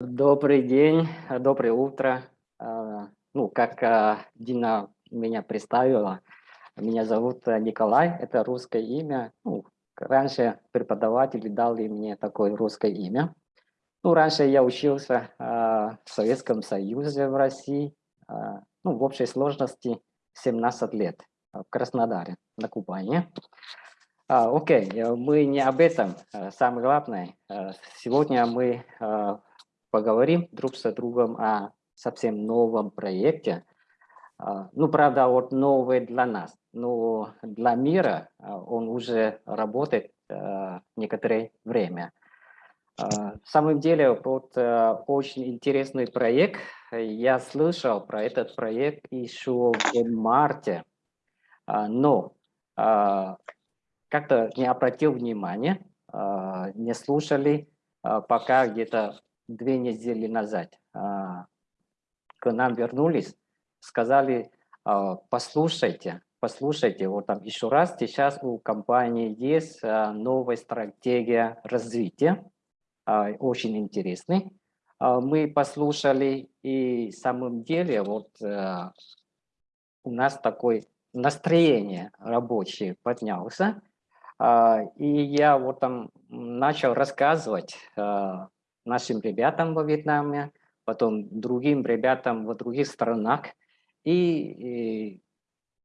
Добрый день, доброе утро. А, ну, как а, Дина меня представила, меня зовут Николай, это русское имя. Ну, раньше преподаватели дали мне такое русское имя. Ну, раньше я учился в Советском Союзе в России, ну, в общей сложности 17 лет в Краснодаре, на Кубани. А, окей, мы не об этом. Самое главное, сегодня мы поговорим друг с другом о совсем новом проекте. А, ну, правда, вот новый для нас, но для мира а, он уже работает а, некоторое время. В самом деле, вот очень интересный проект. Я слышал про этот проект еще в марте, но как-то не обратил внимания, не слушали, пока где-то две недели назад а, к нам вернулись, сказали, а, послушайте, послушайте, вот там еще раз, сейчас у компании есть а, новая стратегия развития, очень интересный. Мы послушали, и самом деле вот у нас такое настроение рабочее поднялся, и я вот там начал рассказывать нашим ребятам во Вьетнаме, потом другим ребятам в других странах. И, и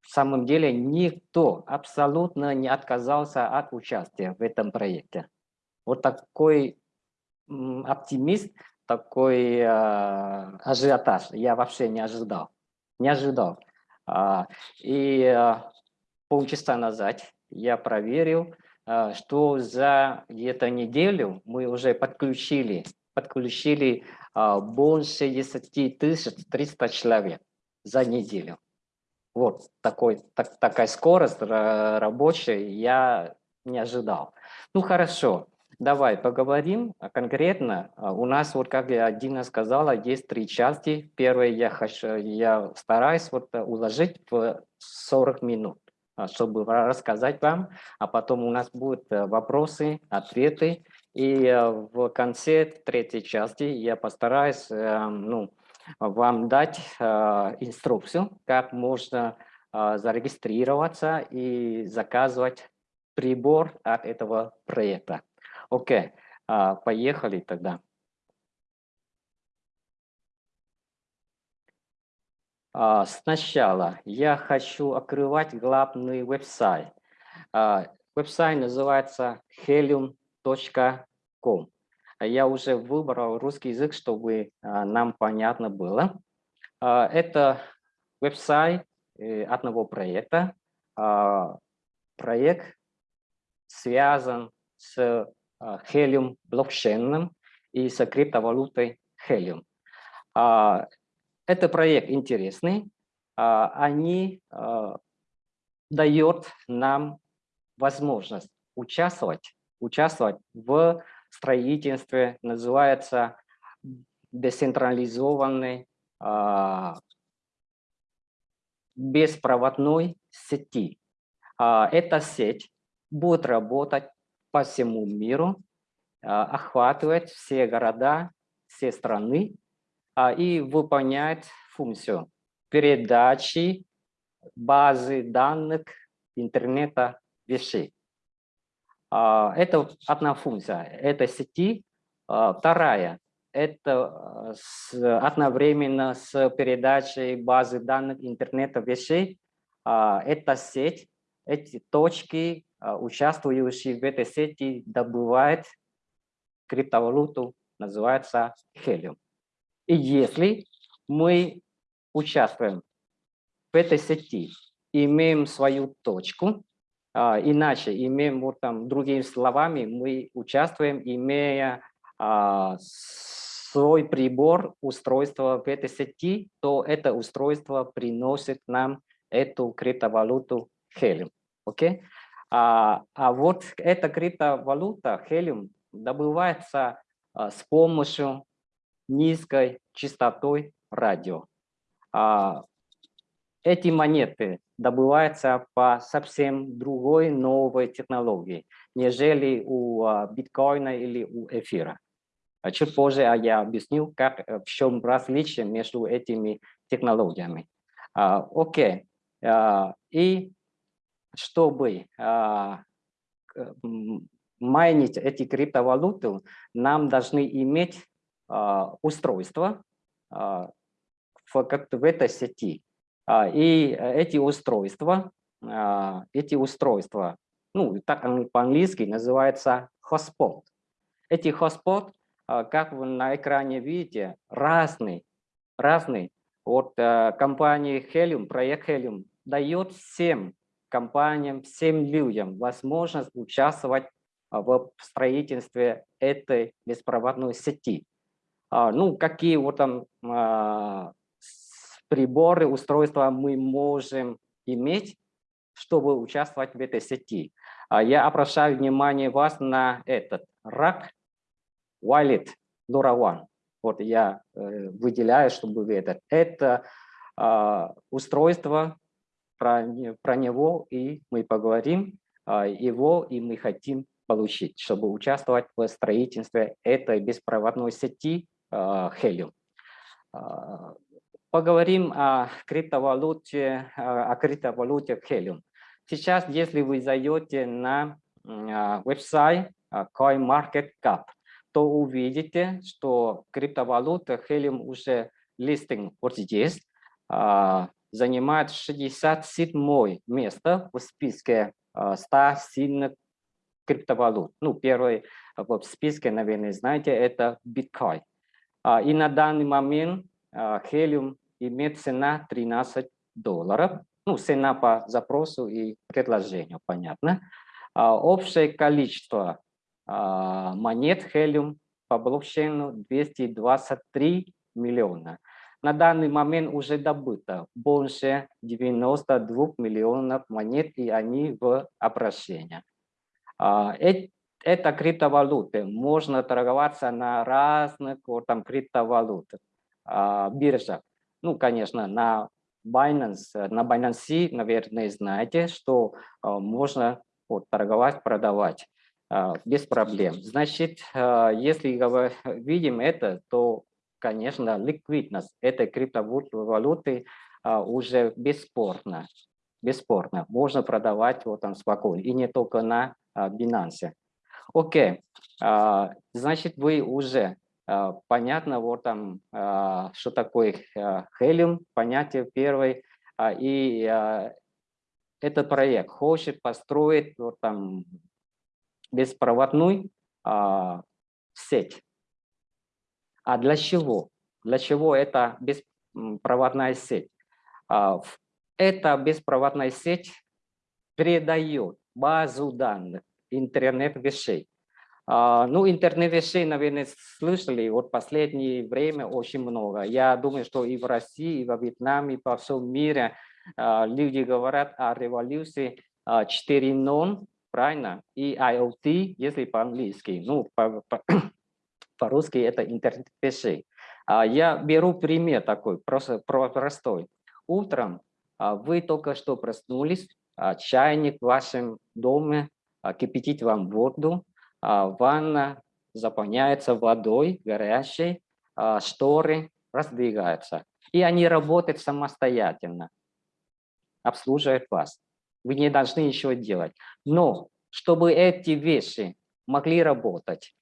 в самом деле никто абсолютно не отказался от участия в этом проекте. Вот такой оптимист, такой э, ажиотаж я вообще не ожидал. Не ожидал. А, и э, полчаса назад я проверил, что за где-то неделю мы уже подключили, подключили а, больше 10 тысяч 300 человек за неделю. Вот такой, так, такая скорость рабочая я не ожидал. Ну хорошо, давай поговорим конкретно. А, у нас, вот как я Дина сказала, есть три части. Первое я, хочу, я стараюсь вот уложить в 40 минут. А, чтобы рассказать вам, а потом у нас будут э, вопросы, ответы, и э, в конце третьей части я постараюсь э, ну, вам дать инструкцию, как можно зарегистрироваться и заказывать прибор от этого проекта. Окей, поехали тогда. Сначала я хочу открывать главный веб-сайт. А, веб-сайт называется helium.com. Я уже выбрал русский язык, чтобы а, нам понятно было. Это веб-сайт э, одного проекта. Проект связан с Helium блокчейном и с криптовалютой Helium. Это проект интересный. А, они а, дают нам возможность участвовать, участвовать в строительстве, называется децентрализованной а, беспроводной сети. Эта сеть будет работать по всему миру, охватывать все города, все страны и выполняет функцию передачи базы данных интернета вещей. А, это одна функция этой сети. А, вторая – это одновременно с передачей базы данных интернета вещей. Эта сеть, эти точки, участвующие в этой сети, добывают криптовалюту, называется Helium. И если мы участвуем в этой сети, имеем свою точку, а, иначе имеем, вот там, другими словами, мы участвуем, имея а, свой прибор, устройство в этой сети, то это устройство приносит нам эту криптовалюту Helium. Okay? А, а вот эта криптовалюта Helium добывается а, с помощью низкой частотой радио. А, эти монеты добываются по совсем другой новой технологии, нежели у а, биткоина или у эфира. А Чуть позже я объясню, как, э, в чем различие между этими технологиями. Окей. И чтобы майнить эти криптовалюты, нам должны иметь а, устройство а, в, как в этой сети. А, и эти устройства, эти устройства, ну, так по-английски называется hotspot. Эти hotspot как вы на экране видите, разный, разный. Вот э, компании Helium, проект Helium дает всем компаниям, всем людям возможность участвовать в строительстве этой беспроводной сети. А, ну, какие вот там приборы, устройства мы можем иметь, чтобы участвовать в этой сети. Я обращаю внимание вас на этот рак Wallet LoRaWAN. Вот я э, выделяю, чтобы вы это. Это устройство, про, него и мы поговорим, его и мы хотим получить, чтобы участвовать в строительстве этой беспроводной сети Helium. Э, поговорим о криптовалюте, о криптовалюте Helium. Сейчас, если вы зайдете на веб-сайт CoinMarketCap, то увидите, что криптовалюта Helium уже листинг вот здесь а, занимает 67 место в списке 100 а, сильных криптовалют. Ну, первый в списке, наверное, знаете, это биткоин. А, и на данный момент Helium имеет цена 13 долларов. Ну, цена по запросу и предложению, понятно. Общее количество а, монет Helium по блокчейну 223 миллиона. На данный момент уже добыто больше 92 миллионов монет, и они в обращении. А, это криптовалюты. Можно торговаться на разных вот, там, криптовалютах, а, биржах. Ну, конечно, на Binance, на Binance, наверное, знаете, что можно вот, торговать, продавать. А, без проблем. Значит, а, если видим это, то, конечно, ликвидность этой криптовалюты а, уже бесспорно. Бесспорно. Можно продавать вот там спокойно. И не только на Binance. Окей. Значит, вы уже понятно, вот там, что такое Helium, понятие первое. И этот проект хочет построить вот там беспроводную а, сеть. А для чего? Для чего это беспроводная сеть? А, эта беспроводная сеть передает базу данных интернет вещей. А, ну, интернет вещей, наверное, слышали вот последнее время очень много. Я думаю, что и в России, и во Вьетнаме, и по всему миру а, люди говорят о революции 4.0, правильно? И IoT, если по-английски, ну, по-русски по, это интернет вещей. А я беру пример такой, просто простой. Утром а, вы только что проснулись, а, чайник в вашем доме кипятит вам воду, ванна заполняется водой горячей, шторы раздвигаются. И они работают самостоятельно, обслуживают вас. Вы не должны ничего делать. Но чтобы эти вещи могли работать,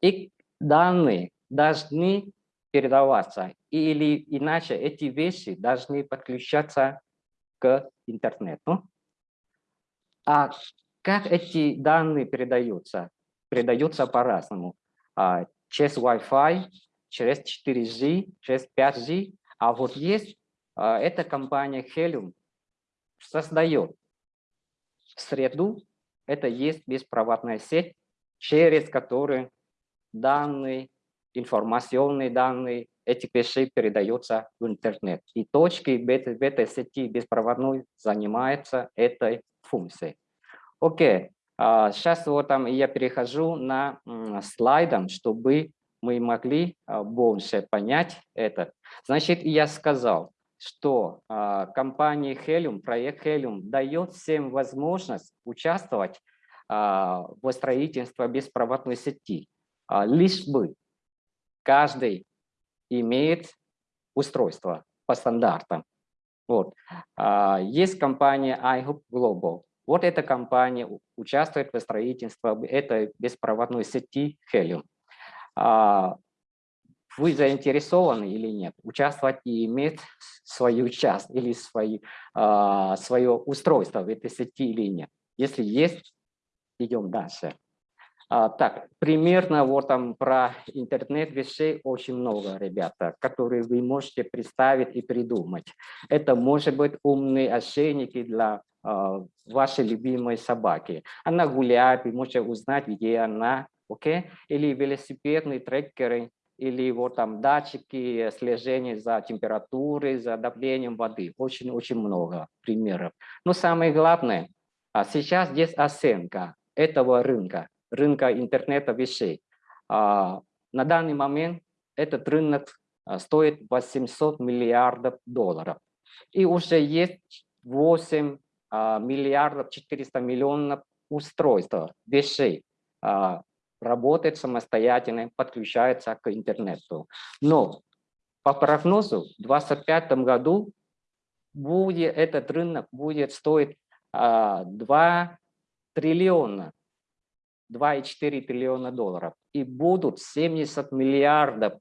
и данные должны передаваться, или иначе эти вещи должны подключаться к интернету. А как эти данные передаются? Передаются по-разному. А, через Wi-Fi, через 4G, через 5G. А вот есть а, эта компания Helium создает среду, это есть беспроводная сеть, через которую данные, информационные данные этих вещей передаются в интернет. И точки в этой сети беспроводной занимаются этой функцией. Окей, а, сейчас вот там я перехожу на слайдом, чтобы мы могли а, больше понять это. Значит, я сказал, что э, компания Helium, проект Helium дает всем возможность участвовать в строительстве беспроводной сети, лишь бы каждый имеет устройство по стандартам. Вот. А, есть компания iHub Global. Вот эта компания участвует в строительстве этой беспроводной сети Helium. А, вы заинтересованы или нет, участвовать и иметь свою часть или свои, а, свое устройство в этой сети или нет. Если есть, идем дальше. А, так, примерно вот там про интернет вещей очень много, ребята, которые вы можете представить и придумать. Это может быть умные ошейники для вашей любимой собаки. Она гуляет, вы можете узнать, где она? Okay? Или велосипедные трекеры, или вот там датчики слежения за температурой, за давлением воды. Очень-очень много примеров. Но самое главное, а сейчас здесь оценка этого рынка рынка интернета вещей. А, на данный момент этот рынок а, стоит 800 миллиардов долларов. И уже есть 8 а, миллиардов 400 миллионов устройств, вещей, работает самостоятельно, подключается к интернету. Но по прогнозу в 2025 году будет, этот рынок будет стоить 2 триллиона 2,4 триллиона долларов. И будут 70 миллиардов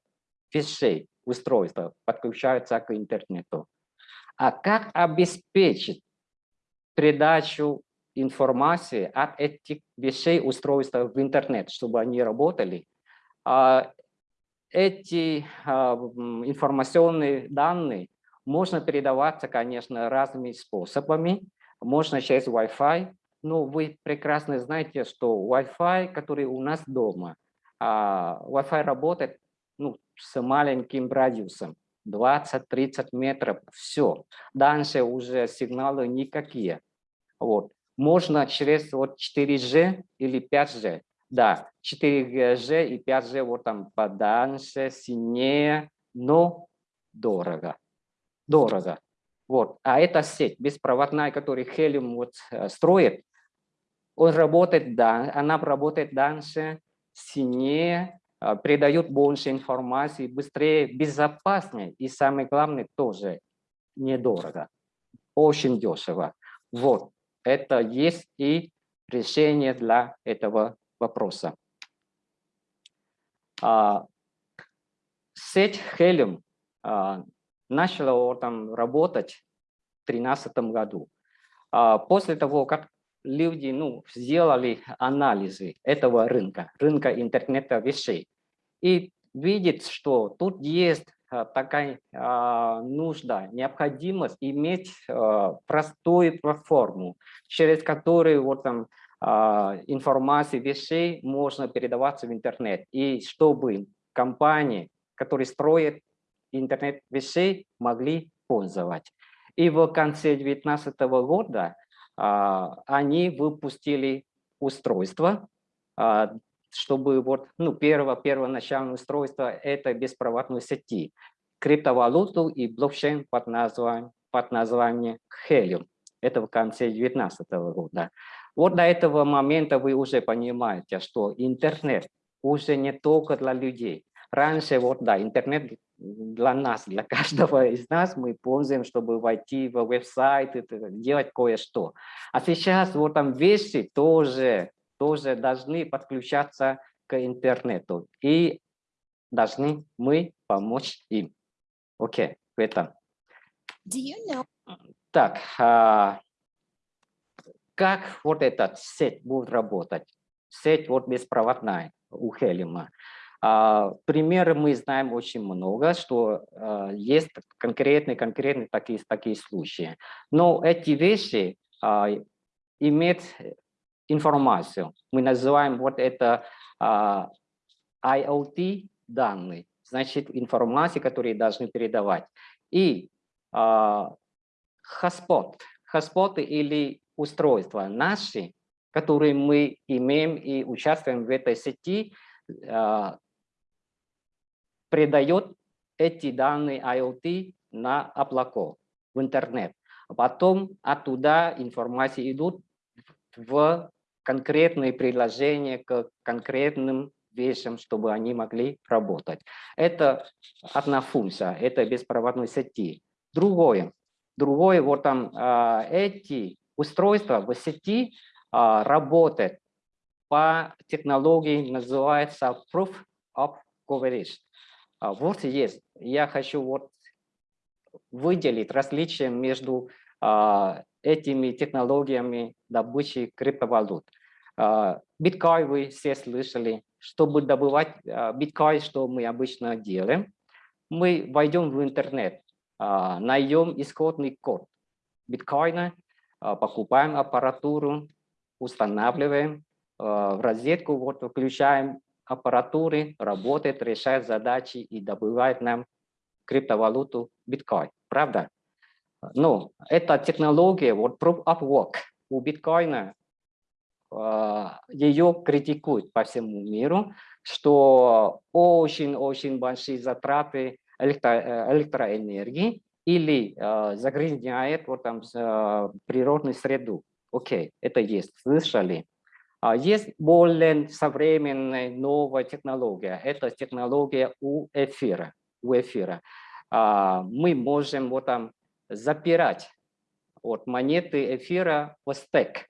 вещей, устройств подключаются к интернету. А как обеспечить передачу информации от этих вещей, устройств в интернет, чтобы они работали? А, эти а, информационные данные можно передаваться, конечно, разными способами. Можно через Wi-Fi, ну, вы прекрасно знаете, что Wi-Fi, который у нас дома, а, Wi-Fi работает ну, с маленьким радиусом, 20-30 метров, все. Дальше уже сигналы никакие. Вот. Можно через вот 4G или 5G. Да, 4G и 5G вот там подальше, сильнее, но дорого. Дорого. Вот. А эта сеть беспроводная, которую Helium вот э, строит, он работает, да, она работает дальше, сильнее, а, придает больше информации, быстрее, безопаснее и самое главное тоже недорого, очень дешево. Вот, это есть и решение для этого вопроса. А, сеть Helium а, начала там работать в 2013 году. После того, как люди ну, сделали анализы этого рынка, рынка интернета вещей, и видят, что тут есть а, такая а, нужда, необходимость иметь а, простую платформу, через которую вот там а, информация вещей можно передаваться в интернет. И чтобы компании, которые строят интернет вещей, могли пользоваться. И в конце 2019 года а, они выпустили устройство, а, чтобы вот, ну, первое, первоначальное устройство это беспроводной сети, криптовалюту и блокчейн под названием, под названием Helium. Это в конце 2019 года. Вот до этого момента вы уже понимаете, что интернет уже не только для людей. Раньше, вот да, интернет для нас, для каждого из нас мы пользуем, чтобы войти в веб-сайт, делать кое-что. А сейчас вот там вещи тоже, тоже должны подключаться к интернету. И должны мы помочь им. Окей, okay, в этом. Do you know? Так, а, как вот этот сеть будет работать? Сеть вот беспроводная у Хелима. А, примеры мы знаем очень много, что а, есть конкретные, конкретные такие, такие случаи. Но эти вещи а, имеют информацию. Мы называем вот это IoT данные, значит информация, которые должны передавать. И hotspot, hotspot или устройства наши, которые мы имеем и участвуем в этой сети, передает эти данные IoT на облако, в интернет. А потом оттуда информация идут в конкретные приложения к конкретным вещам, чтобы они могли работать. Это одна функция, это беспроводной сети. Другое, другое вот там а, эти устройства в сети а, работают по технологии, называется Proof of Coverage. А, вот есть, я хочу вот выделить различия между этими технологиями добычи криптовалют. Биткоин вы все слышали. Чтобы добывать биткоин, что мы обычно делаем, мы войдем в интернет, найдем исходный код биткоина, покупаем аппаратуру, устанавливаем в розетку, вот включаем аппаратуры, работает, решает задачи и добывает нам криптовалюту биткоин. Правда? Ну, эта технология, вот Proof of Work у биткоина, ее критикуют по всему миру, что очень-очень большие затраты электро электроэнергии или э, загрязняет вот там э, природную среду. Окей, это есть, слышали. А есть более современная новая технология. Это технология у эфира. У эфира. А, мы можем вот там запирать вот монеты эфира в стек.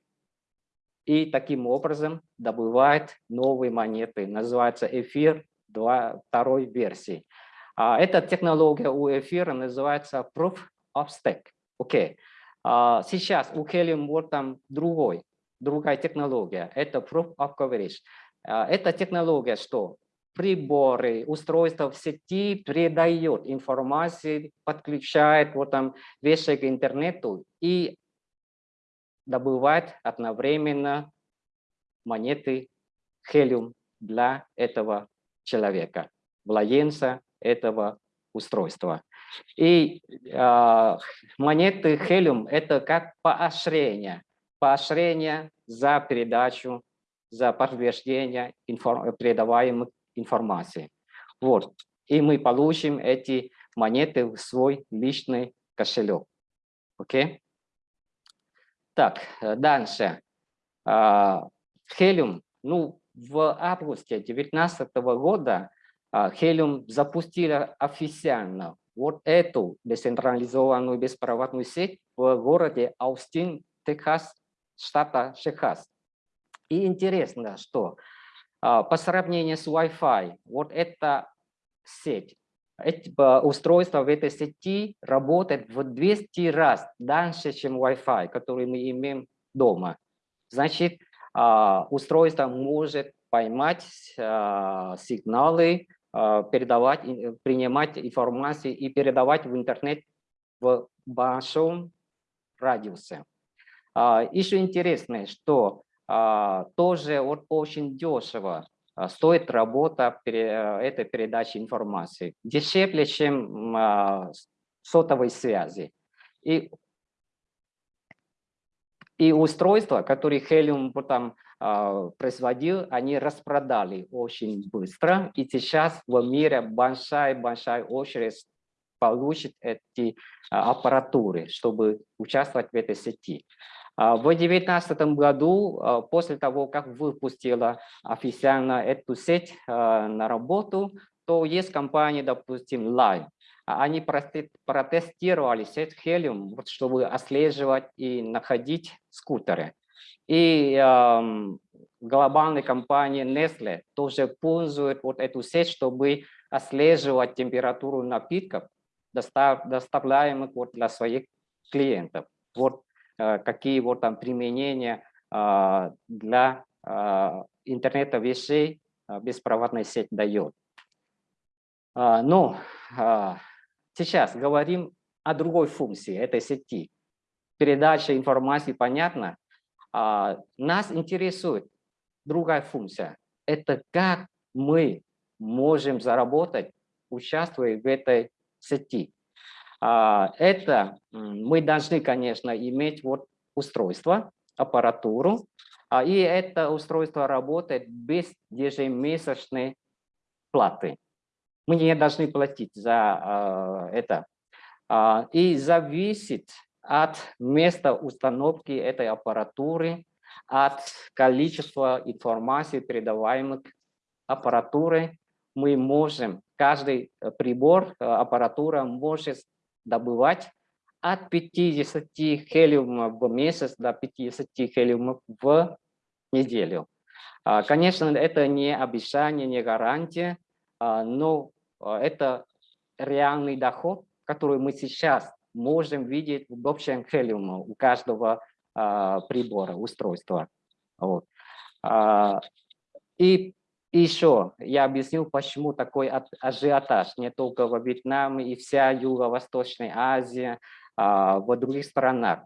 И таким образом добывает новые монеты. Называется эфир 2, второй версии. А, эта технология у эфира называется Proof of Stake. Окей. Okay. А, сейчас у Helium вот там другой, другая технология. Это Proof of Coverage. А, эта технология что? Приборы, устройства в сети передает информацию, подключает вот там вещи к интернету и добывает одновременно монеты Helium для этого человека, владельца этого устройства. И э, монеты Helium – это как поощрение. Поощрение за передачу, за подтверждение информ, передаваемых информации. Вот. И мы получим эти монеты в свой личный кошелек. Окей? Так, дальше. Helium. Ну, в августе 2019 года Helium запустила официально вот эту децентрализованную беспроводную сеть в городе Аустин, Техас, штата Техас. И интересно, что по сравнению с Wi-Fi, вот эта сеть, эти устройства в этой сети работают в 200 раз дальше, чем Wi-Fi, который мы имеем дома. Значит, устройство может поймать сигналы а, передавать, э, принимать информацию и передавать в интернет в большом радиусе. А, Еще интересно, что а, тоже вот очень дешево стоит работа э, этой передачи информации. Дешевле, чем сотовой связи. И, и устройства, которые Helium а, производил, они распродали очень быстро. И сейчас в мире большая-большая очередь получит эти а, аппаратуры, чтобы участвовать в этой сети. А, в 2019 году, после того, как выпустила официально эту сеть на работу, то есть компания, допустим, Line. Они протестировали сеть Helium, чтобы отслеживать и находить скутеры. И э, глобальная компания Nestle тоже пользует вот эту сеть, чтобы отслеживать температуру напитков, достав, доставляемых вот для своих клиентов. Вот какие вот там применения э, для э, интернета вещей э, беспроводная сеть дает. Э, но э, сейчас говорим о другой функции этой сети. Передача информации, понятно, а, нас интересует другая функция. Это как мы можем заработать, участвуя в этой сети. А, это мы должны, конечно, иметь вот устройство, аппаратуру, а, и это устройство работает без ежемесячной платы. Мы не должны платить за это. И зависит от места установки этой аппаратуры, от количества информации, передаваемых аппаратуры мы можем, каждый прибор, аппаратура может добывать от 50 хелиумов в месяц до 50 хелиумов в неделю. А, конечно, это не обещание, не гарантия, а, но а, это реальный доход, который мы сейчас можем видеть в общем хелиуме у каждого прибора, устройства. Вот. И еще я объяснил, почему такой ажиотаж не только во Вьетнаме и вся Юго-Восточная Азия, а в других странах.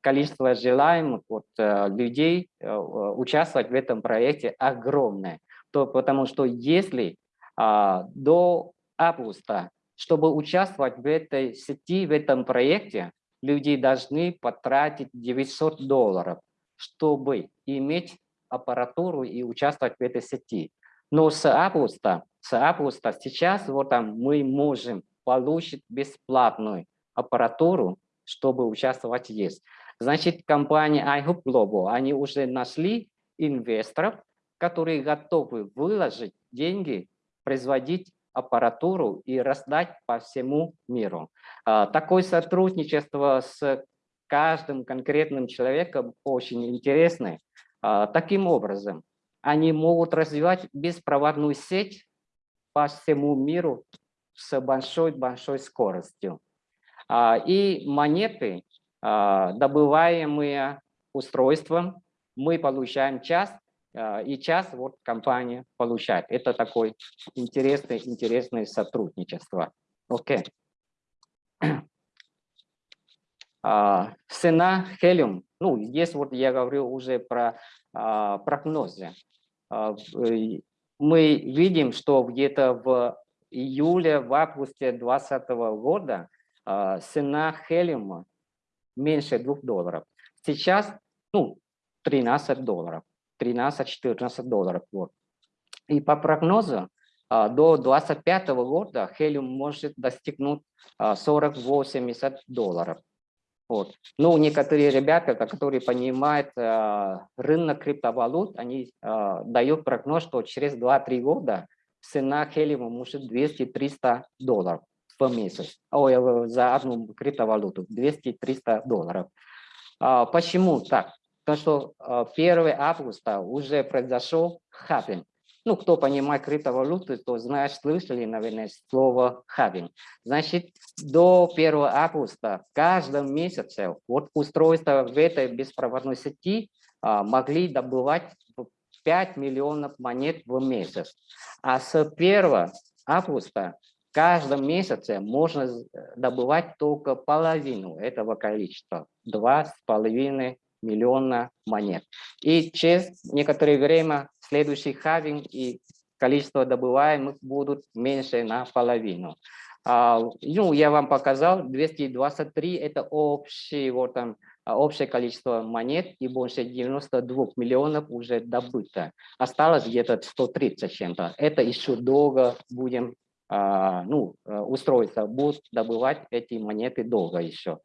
Количество желаемых вот, э, людей э, участвовать в этом проекте огромное. То, потому что если а, до августа, чтобы участвовать в этой сети, в этом проекте, люди должны потратить 900 долларов, чтобы иметь аппаратуру и участвовать в этой сети. Но с августа, с августа сейчас вот там мы можем получить бесплатную аппаратуру, чтобы участвовать есть. Значит, компания iHub Global, они уже нашли инвесторов, которые готовы выложить деньги, производить аппаратуру и раздать по всему миру. А, такое сотрудничество с каждым конкретным человеком очень интересное. А, таким образом, они могут развивать беспроводную сеть по всему миру с большой-большой скоростью. А, и монеты, а, добываемые устройством, мы получаем час, и час вот компания получает. Это такое интересное, интересное сотрудничество. Окей. Okay. Цена хелиум ну, здесь вот я говорю уже про а, прогнозы. А, э, мы видим, что где-то в июле, в августе 2020 года а, цена хелиума меньше 2 долларов. Сейчас, ну, 13 долларов, 13-14 долларов. Вот. И по прогнозу а, до 2025 года хелиум может достигнуть 40-80 долларов. Вот. Но некоторые ребята, которые понимают э, рынок криптовалют, они э, дают прогноз, что через 2-3 года цена хелиума может 200-300 долларов в месяц. Ой, э, за одну криптовалюту 200-300 долларов. А, почему так? Потому что 1 августа уже произошел хаппинг. Ну, кто понимает криптовалюты, то знает, слышали, наверное, слово «хабинг». Значит, до 1 августа в каждом месяце вот устройства в этой беспроводной сети а, могли добывать 5 миллионов монет в месяц. А с 1 августа в каждом месяце можно добывать только половину этого количества, 2,5 миллиона монет. И через некоторое время следующий хавинг и количество добываемых будут меньше на половину. А, ну, я вам показал, 223 – это общий, вот там, общее количество монет, и больше 92 миллионов уже добыто. Осталось где-то 130 чем-то. Это еще долго будем, а, ну, устройства будут добывать эти монеты долго еще.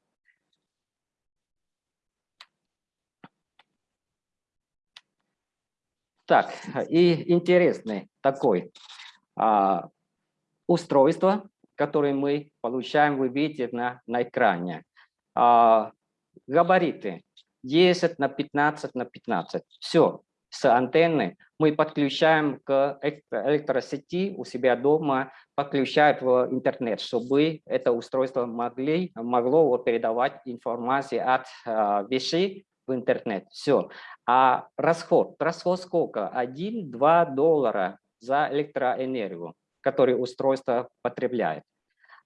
Так, и интересный такой а, устройство, которое мы получаем, вы видите на, на экране. А, габариты 10 на 15 на 15. Все, с антенны мы подключаем к электросети у себя дома, подключают в интернет, чтобы это устройство могли, могло передавать информацию от а, вещей в интернет. Все. А расход, расход сколько? 1-2 доллара за электроэнергию, который устройство потребляет.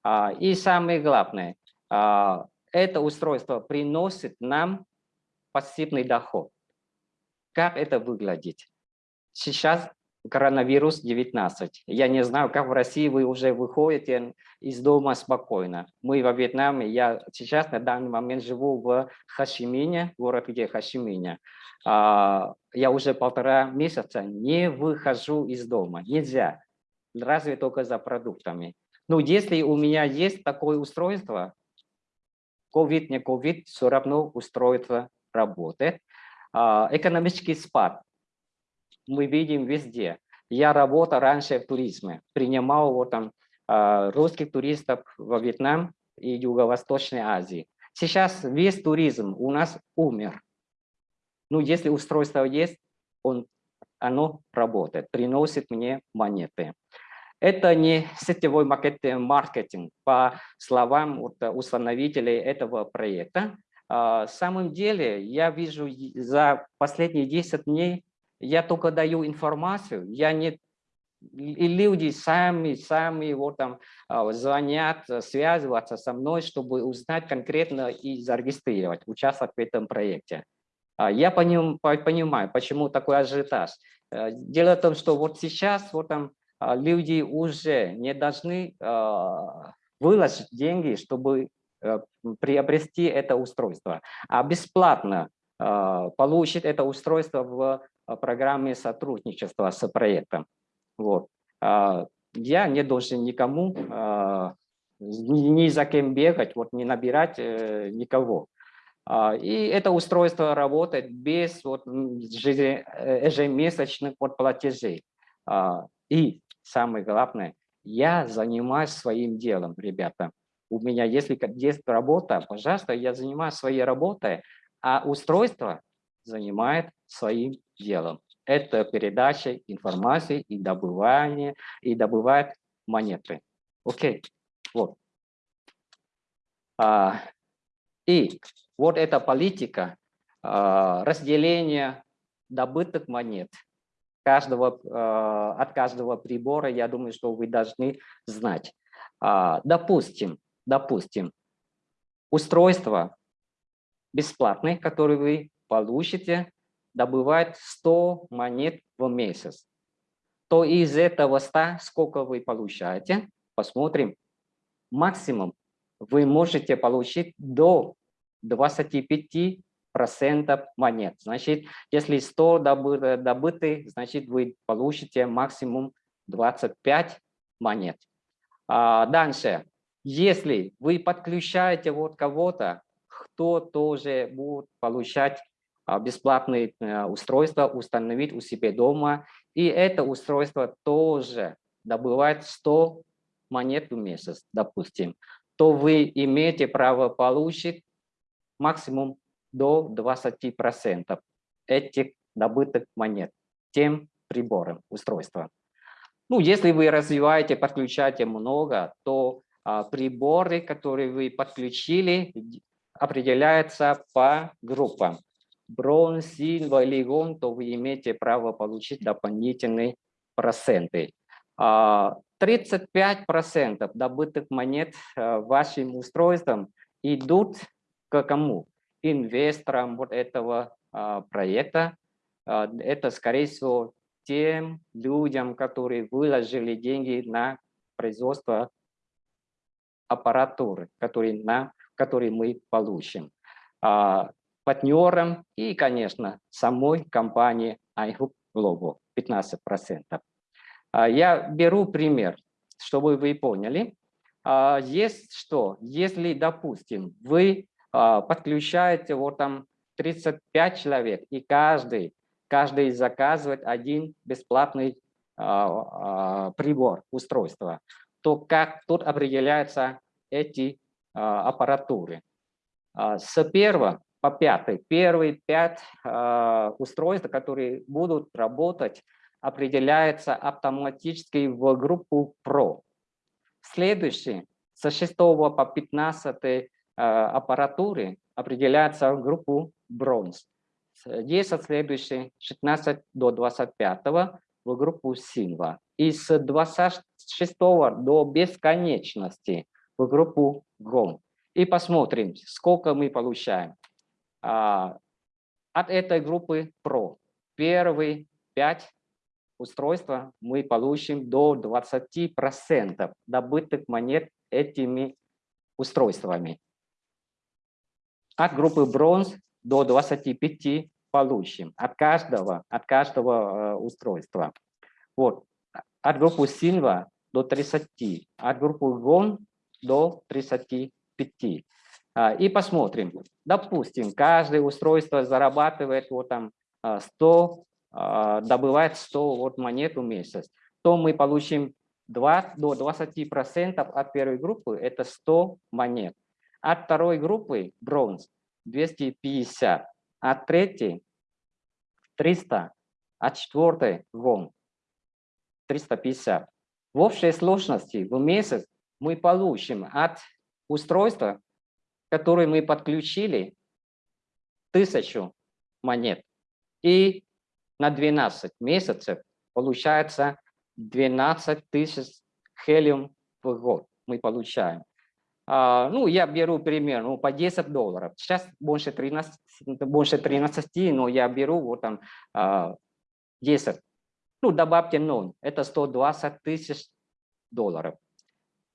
А, и самое главное, а, это устройство приносит нам пассивный доход. Как это выглядит? Сейчас коронавирус 19. Я не знаю, как в России вы уже выходите из дома спокойно. Мы во Вьетнаме, я сейчас на данный момент живу в Хашимине, город где Хашимине. А, я уже полтора месяца не выхожу из дома, нельзя, разве только за продуктами. Но если у меня есть такое устройство, COVID, не COVID, все равно устройство работает. А, экономический спад мы видим везде. Я работал раньше в туризме, принимал вот там а, русских туристов во Вьетнам и Юго-Восточной Азии. Сейчас весь туризм у нас умер. Ну, если устройство есть, он, оно работает, приносит мне монеты. Это не сетевой маркетинг, по словам вот, установителей этого проекта. На самом деле, я вижу за последние 10 дней, я только даю информацию, я не и люди сами, сами вот там а, звонят, связываться со мной, чтобы узнать конкретно и зарегистрировать, участвовать в этом проекте. А, я понимаю, почему такой ажиотаж. Э, дело в том, что вот сейчас вот там а, люди уже не должны выложить деньги, чтобы э, приобрести это устройство, а бесплатно получить это устройство в программе сотрудничества с проектом. Вот. А, я не должен никому, а, ни за кем бегать, вот, не набирать э, никого. А, и это устройство работает без вот, ежемесячных вот, платежей. И самое главное, я занимаюсь своим делом, ребята. У меня, если есть работа, пожалуйста, я занимаюсь своей работой, а устройство занимает своим делом это передача информации и добывание, и добывает монеты. Окей, вот. А, и вот эта политика а, разделения добытых монет каждого, а, от каждого прибора, я думаю, что вы должны знать. А, допустим, допустим, устройство бесплатное, которое вы получите добывает 100 монет в месяц, то из этого 100 сколько вы получаете? Посмотрим. Максимум вы можете получить до 25 процентов монет. Значит, если 100 добыты, добыты, значит, вы получите максимум 25 монет. А дальше, если вы подключаете вот кого-то, кто тоже будет получать а, бесплатные э, устройства установить у себя дома. И это устройство тоже добывает 100 монет в месяц, допустим, то вы имеете право получить максимум до 20% этих добытых монет тем прибором устройства. Ну, если вы развиваете, подключаете много, то а, приборы, которые вы подключили, определяются по группам бронз, сильва или гон, то вы имеете право получить дополнительные проценты. 35% а, добытых монет а, вашим устройством идут к кому? Инвесторам вот этого а, проекта. Это, скорее всего, тем людям, которые выложили деньги на производство аппаратуры, которые, на, которые мы получим партнерам и, конечно, самой компании iGroup Global 15%. А, я беру пример, чтобы вы поняли. А, есть что? Если, допустим, вы а, подключаете вот там 35 человек, и каждый, каждый заказывает один бесплатный прибор, устройство, то как тут определяются эти аппаратуры? С первого по пятой. Первые пять э, устройств, которые будут работать, определяется автоматически в группу PRO. Следующий, со 6 по 15 э, аппаратуры определяется в группу Bronze. 10 следующий, 16 до 25 в группу Silva. И с 26 до бесконечности в группу Gold. И посмотрим, сколько мы получаем. А, от этой группы Pro первые пять устройства мы получим до 20% добытых монет этими устройствами. От группы Bronze до 25 получим от каждого, от каждого э, устройства. Вот. От группы Silva до 30, от группы Gone до 35. А, и посмотрим. Допустим, каждое устройство зарабатывает вот там 100 а, добывает 100 вот монет в месяц, то мы получим 2, до 20% от первой группы, это 100 монет. От второй группы бронз 250, от третьей 300, от четвертой вон 350. В общей сложности в месяц мы получим от устройства, которое мы подключили, тысячу монет. И на 12 месяцев получается 12 тысяч хелиум в год мы получаем. А, ну, я беру пример, ну, по 10 долларов. Сейчас больше 13, больше 13 но я беру вот там а, 10. Ну, добавьте 0, это 120 тысяч долларов.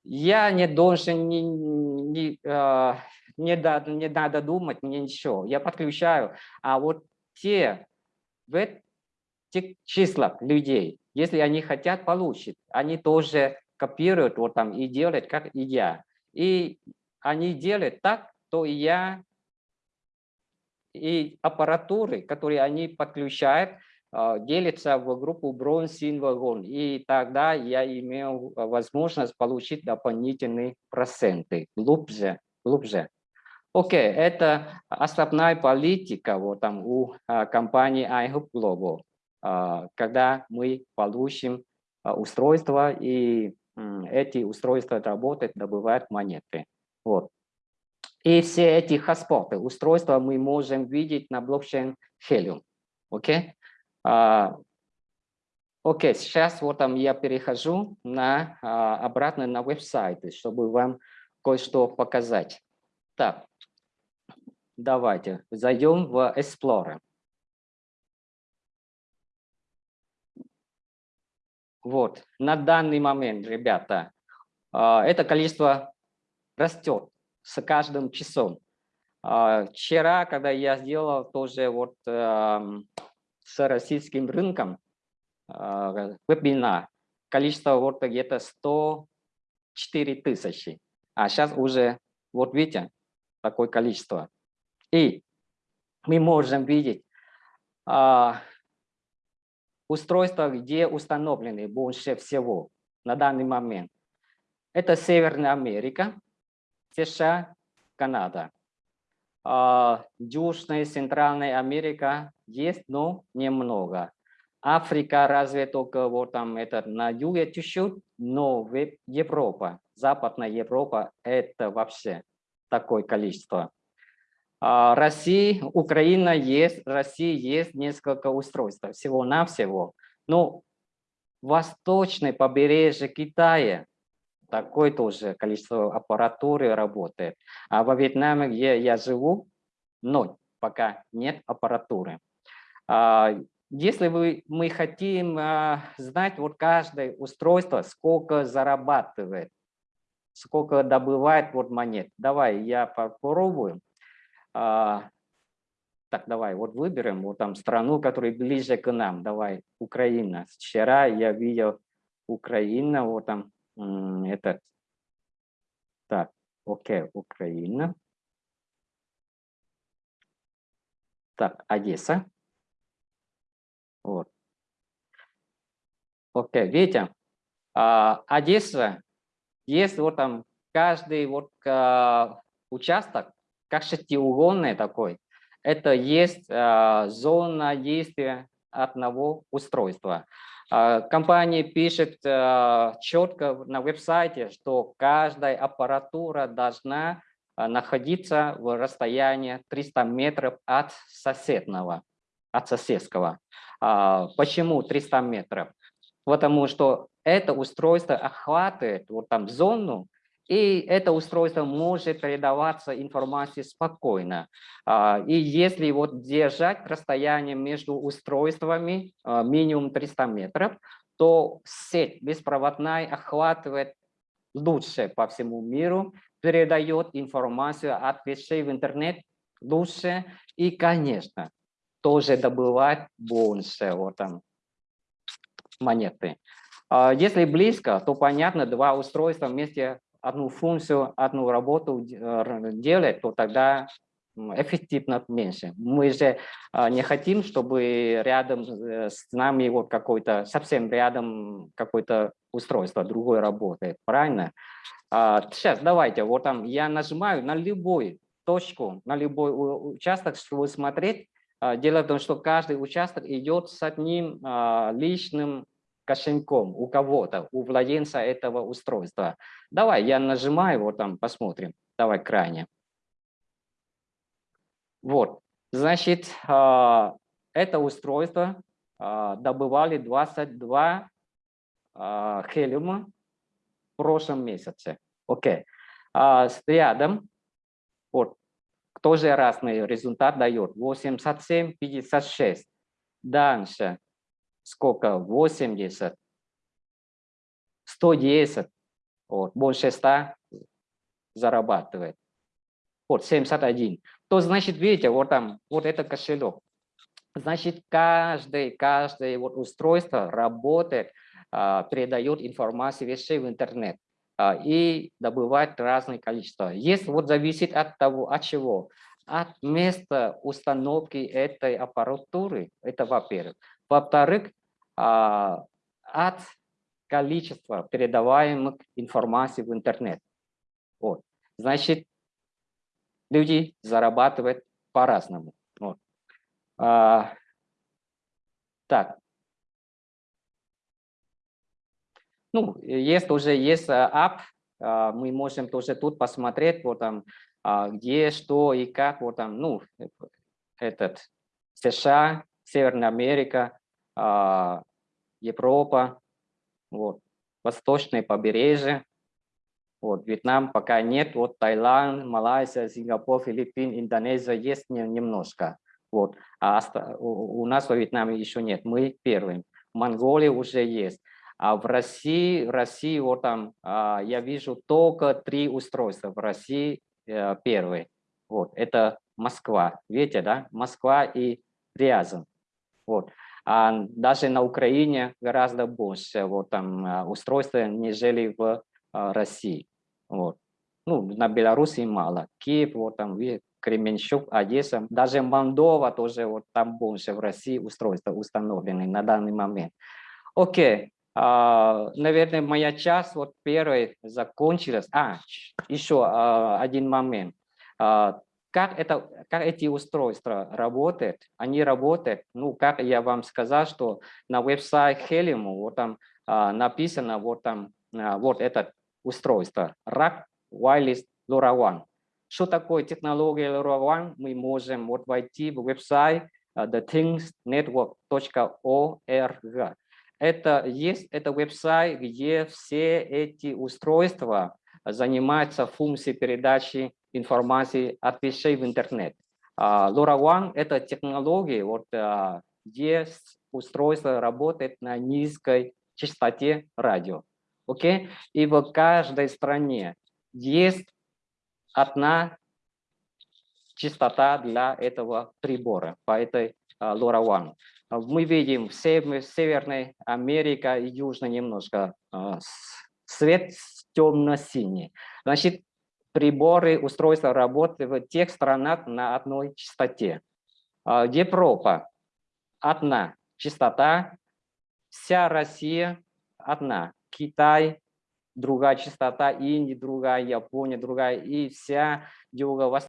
Я не должен, не, не, а, не, да, не надо думать, мне ничего. Я подключаю, а вот те в этих числах людей, если они хотят получить, они тоже копируют вот там и делают, как и я. И они делают так, то и я, и аппаратуры, которые они подключают, а, делятся в группу бронз, сильвер, gold. И тогда я имею возможность получить дополнительные проценты глубже. глубже. Окей, okay, это основная политика вот там у а, компании iHub Global, а, когда мы получим а, устройства и эти устройства работают, добывают монеты. Вот. И все эти хаспоты, устройства мы можем видеть на блокчейн Helium. Окей? Okay? Окей, okay, сейчас вот там я перехожу на, обратно на веб-сайт, чтобы вам кое-что показать. Так, давайте зайдем в Explorer. Вот, на данный момент, ребята, а, это количество растет с каждым часом. А, вчера, когда я сделал тоже вот эм, с российским рынком а, вебинар, количество вот где-то 104 тысячи, а сейчас уже, вот видите, такое количество. И мы можем видеть устройства, где установлены больше всего на данный момент. Это Северная Америка, США, Канада. А, Южная и Центральная Америка есть, но немного. Африка разве только вот там это на юге чуть-чуть, но Европа, Западная Европа это вообще такое количество. А, России, Украина есть, России есть несколько устройств, всего-навсего. Но восточное побережье Китая, такое тоже количество аппаратуры работает. А во Вьетнаме, где я живу, ноль, пока нет аппаратуры. А, если вы, мы хотим а, знать вот каждое устройство, сколько зарабатывает, сколько добывает вот монет, давай я попробую. А, так, давай, вот выберем вот там страну, которая ближе к нам. Давай, Украина. Вчера я видел Украина, вот там этот. Так, окей, Украина. Так, Одесса. Вот. Окей, видите, а, Одесса, есть вот там каждый вот а, участок, как шестиугольный такой, это есть э, зона действия одного устройства. Э, компания пишет э, четко на веб-сайте, что каждая аппаратура должна э, находиться в расстоянии 300 метров от соседного, от соседского. Почему 300 метров? Потому что это устройство охватывает вот там зону, и это устройство может передаваться информации спокойно. А, и если вот держать расстояние между устройствами а, минимум 300 метров, то сеть беспроводная охватывает лучше по всему миру, передает информацию от вещей в интернет лучше и, конечно, тоже добывает больше вот там монеты. А, если близко, то понятно, два устройства вместе одну функцию, одну работу э, делать, то тогда эффективно меньше. Мы же а, не хотим, чтобы рядом э, с нами вот какой-то, совсем рядом какое-то устройство другое работает, правильно? А, Сейчас давайте, вот там я нажимаю на любую точку, на любой участок, чтобы смотреть. А, Дело в том, что каждый участок идет с одним а, личным кошельком у кого-то, у владельца этого устройства. Давай, я нажимаю, вот там посмотрим. Давай крайне. Вот, значит, а, это устройство а, добывали 22 а, хелиума в прошлом месяце. Окей. С рядом, вот, тоже разный результат дает. 87, 56. Дальше, сколько? 80, 110, вот, больше 100 зарабатывает. Вот, 71. То значит, видите, вот там, вот это кошелек. Значит, каждый, каждое вот устройство работает, а, передает информацию вещей в интернет а, и добывает разное количество. Есть вот зависит от того, от чего? От места установки этой аппаратуры, это во-первых. Во-вторых, а, от количества передаваемых информации в интернет. Вот. Значит, люди зарабатывают по-разному. Вот. А, так. Ну, есть уже есть app, мы можем тоже тут посмотреть, вот там, а, где, что и как, вот там, ну, этот, США, Северная Америка, а, Европа, вот, восточное побережье, вот, Вьетнам пока нет, вот Таиланд, Малайзия, Сингапур, Филиппин, Индонезия есть не- немножко, вот, а у нас во Вьетнаме еще нет, мы первым. Монголия уже есть. А в России, в России вот там а, я вижу только три устройства. В России э, первый. Вот, это Москва. Видите, да? Москва и Рязань. Вот. А даже на Украине гораздо больше вот там а, устройств, нежели в а, России. Вот. Ну, на Беларуси мало. Киев, вот там, Кременчуг, Одесса, даже Молдова тоже, вот там больше в России устройства установлены на данный момент. Окей, а, наверное, моя часть вот первой закончилась. А, еще а, один момент. А, Как, это, как эти устройства работают? Они работают, ну, как я вам сказал, что на веб-сайт Helium вот там а, написано, вот там, а, вот это устройство, RAC Wireless LoRaWAN. Что такое технология LoRaWAN? Мы можем вот войти в веб-сайт а, thethingsnetwork.org. Это есть это веб-сайт, где все эти устройства занимаются функцией передачи информации от вещей в интернет. А, LoRaWAN – это технология, вот, а, где устройство работает на низкой частоте радио. Окей? И в каждой стране есть одна частота для этого прибора, по этой а, LoRaWAN. Мы видим в сев- Северной Америке и Южной немножко свет темно-синий. Значит, приборы, устройства работают в тех странах на одной частоте. А, Европа одна частота, вся Россия одна, Китай другая частота, Индия другая, Япония другая, и вся юго